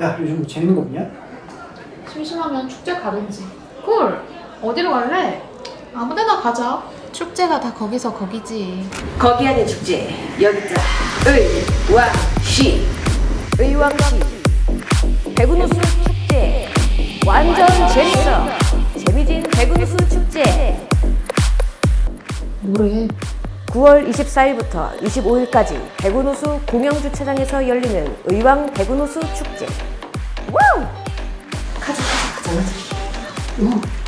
야 요즘 뭐 재밌는 거 없냐? 심심하면 축제 가든지. 콜! 어디로 갈래? 아무데나 가자. 축제가 다 거기서 거기지. 거기 안에 축제 여기 있다 의왕시 의왕시 배구누수 축제 완전 재밌어 재미진 배구누수 축제 뭐래? 9월 24일부터 25일까지 배구누수 공영주차장에서 열리는 의왕 배구누수 축제 와우! 가자 가자 가자 가자 어